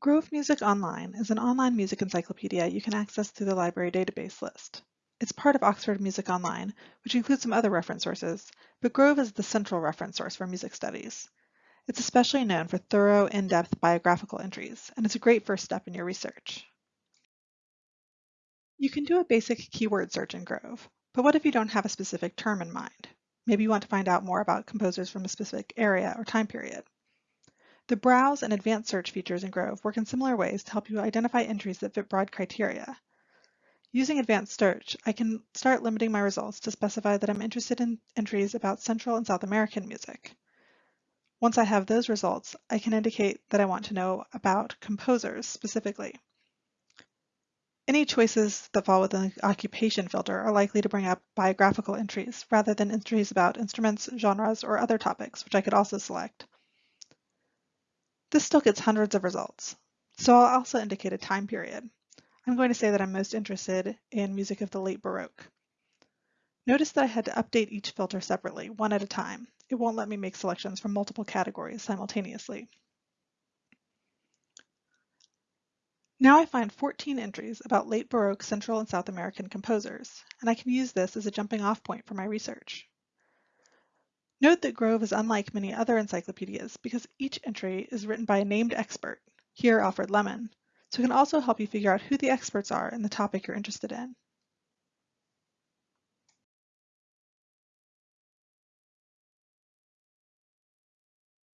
Grove Music Online is an online music encyclopedia you can access through the library database list. It's part of Oxford Music Online, which includes some other reference sources, but Grove is the central reference source for music studies. It's especially known for thorough, in-depth biographical entries, and it's a great first step in your research. You can do a basic keyword search in Grove, but what if you don't have a specific term in mind? Maybe you want to find out more about composers from a specific area or time period. The Browse and Advanced Search features in Grove work in similar ways to help you identify entries that fit broad criteria. Using Advanced Search, I can start limiting my results to specify that I'm interested in entries about Central and South American music. Once I have those results, I can indicate that I want to know about composers specifically. Any choices that fall within the occupation filter are likely to bring up biographical entries rather than entries about instruments, genres, or other topics, which I could also select. This still gets hundreds of results, so I'll also indicate a time period. I'm going to say that I'm most interested in music of the late Baroque. Notice that I had to update each filter separately, one at a time. It won't let me make selections from multiple categories simultaneously. Now I find 14 entries about late Baroque Central and South American composers, and I can use this as a jumping off point for my research. Note that Grove is unlike many other encyclopedias because each entry is written by a named expert, here Alfred Lemmon, so it can also help you figure out who the experts are in the topic you're interested in.